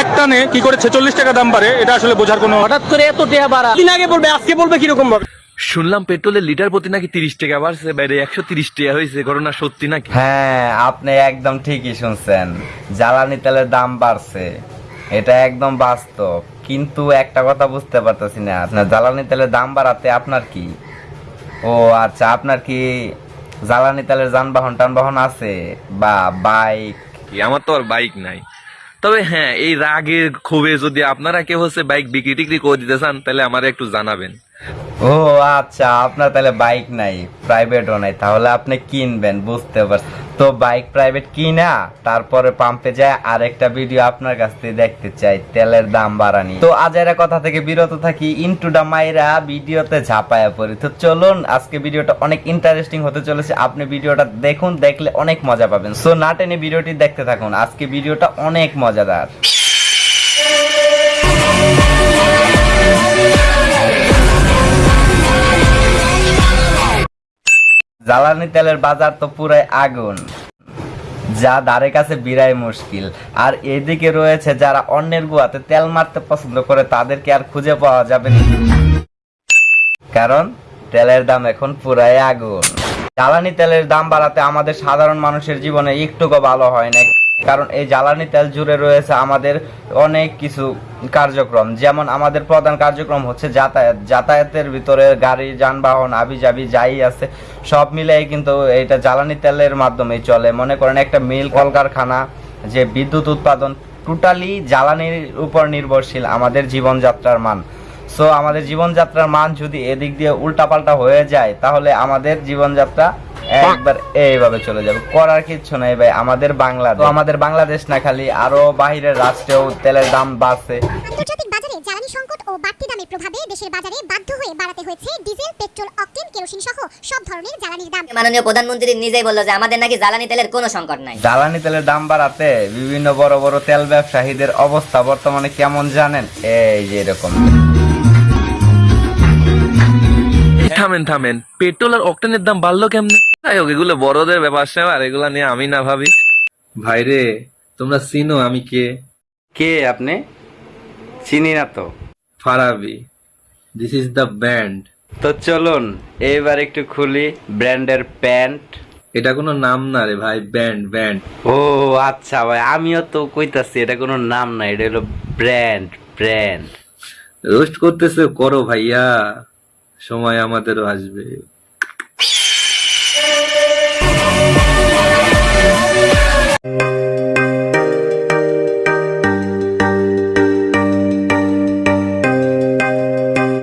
এক টানে কি করে ছেচল্লিশ টাকা দাম বাড়ে এটা আসলে বোঝার কোনো হঠাৎ করে এত বাড়া। দিন আগে বলবে আজকে বলবে কীরকম ভাবে শুনলাম পেট্রোলের লিটার প্রতি নাকি তিরিশ টাকা বাড়ছে বাইরে একশো তিরিশ টাকা হয়েছে ঘটনা সত্যি নাকি? হ্যাঁ আপনি একদম ঠিকই শুনছেন। জ্বালানি তেলের দাম বাড়ছে এটা একদম বাস্তব। কিন্তু একটা কথা বুঝতে পারতেছি না আপনার জ্বালানি তেলের দাম বাড়াতে আপনার কি? ও আচ্ছা আপনার কি জ্বালানি তেলের যানবাহন টানবাহন আছে? বা বাইক? আমার তো আর বাইক নাই। তবে হ্যাঁ এই রাগের ক্ষোভে যদি আপনারা কেউ হচ্ছে বাইক বিক্রি টিক্রি করে দিতে চান, তাহলে আমার একটু জানাবেন। ও আচ্ছা আপনার তাহলে বাইক নাই প্রাইভেটও নাই, তাহলে আপনি কিনবেন, বুঝতে পারছেন তো বাইক প্রাইভেট কিনা, তারপরে পাম্পে যায়, আরেকটা ভিডিও আপনার কাছ থেকে দেখতে চাই, তেলের দাম বাড়ানি। তো আজ এরা কথা থেকে বিরত থাকি ইন্টুডা মাইরা ভিডিওতে ঝাঁপায়া পড়ি। তো চলুন, আজকে ভিডিওটা অনেক ইন্টারেস্টিং হতে চলেছে, আপনি ভিডিওটা দেখুন, দেখলে অনেক মজা পাবেন। সো না টেনে ভিডিওটি দেখতে থাকুন, আজকে ভিডিওটা অনেক মজাদার। জ্বালানি তেলের বাজার তো পুরাই আগুন, যা দারে কাছে বিরাই মুশকিল। আর এদিকে রয়েছে যারা অন্যের গুয়াতে তেল মারতে পছন্দ করে, তাদেরকে আর খুঁজে পাওয়া যাবে না। কারণ তেলের দাম এখন পুরাই আগুন। জ্বালানি তেলের দাম বাড়াতে আমাদের সাধারণ মানুষের জীবনে একটুকু ভালো হয় না কারণ এই জ্বালানি তেল জুড়ে রয়েছে আমাদের অনেক কিছু কার্যক্রম। যেমন আমাদের প্রধান কার্যক্রম হচ্ছে যাতায়াত। যাতায়াতের ভিতরে গাড়ি, যানবাহন আবি যাবি যাই আছে, সব মিলিয়ে কিন্তু এটা জ্বালানি তেলের মাধ্যমেই চলে। মনে করেন একটা মিল কলকারখানা, যে বিদ্যুৎ উৎপাদন, টোটালি জ্বালানির উপর নির্ভরশীল আমাদের জীবনযাত্রার মান। সো আমাদের জীবনযাত্রার মান যদি এদিক দিয়ে উল্টাপাল্টা হয়ে যায়, তাহলে আমাদের জীবনযাত্রা একবার এইভাবে চলে যাবে। করার কিচ্ছু নাই ভাই আমাদের বাংলাদেশ। তো আমাদের বাংলাদেশ না খালি আরও বাহিরের রাষ্ট্রেও তেলের দাম বাড়ছে। জ্বালানি সংকট ও বাড়তি দামের প্রভাবে দেশের বাজারে বাধ্য হয়ে বাড়াতে হয়েছে ডিজেল পেট্রোল অকটেন কেরোসিন সহ সব ধরনের জ্বালানির দাম। মাননীয় প্রধানমন্ত্রী নিজেই বলল যে আমাদের নাকি জ্বালানি তেলের কোনো সংকট নাই। জ্বালানি তেলের দাম বাড়াতে বিভিন্ন বড় বড় তেল ব্যবসায়ীদের অবস্থা বর্তমানে কেমন জানেন? এই যে এরকম। থামেন থামেন। পেট্রোল আর অক্টেনের দাম বাড়লো কেমনে? যাই হোক এগুলো বড়দের ব্যাপার আর এগুলা নিয়ে আমি না ভাবি। ভাইরে তোমরা চিনো আমি কে? কে আপনি? চিনি না তো। Farabi this is the band তো চলুন এবার একটু খুলি ব্র্যান্ডের প্যান্ট। এটা কোনো নাম না রে ভাই ব্যান্ড ব্যান্ড ও আচ্ছা ভাই আমিও তো কইতাছি এটা কোনো নাম না এটা হলো ব্র্যান্ড ব্র্যান্ড। রোস্ট করতেছে করো ভাইয়া। সময় আমাদেরও আসবে।